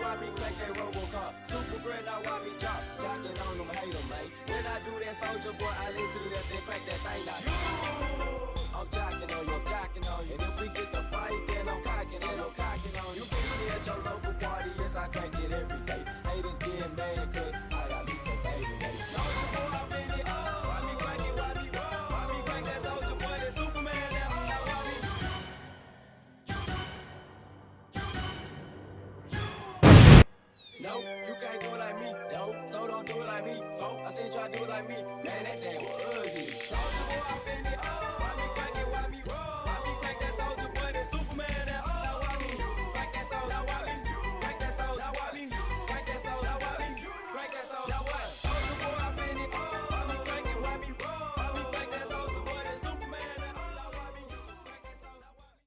like Robocop. Super now me jock? Jocking on them, hate them, man. When I do that soldier boy, I lean to the left and crack that thing out. I'm jocking on you, I'm jocking on you. And if we get the fight, then I'm cocking and I'm cocking on you. You catch me at your local party, yes, I crank it every day. Haters get mad, cause I got me some baby No, you can't do it like me, no. So don't do it like me. Folk, I seen you try to do it like me. Man, that damn.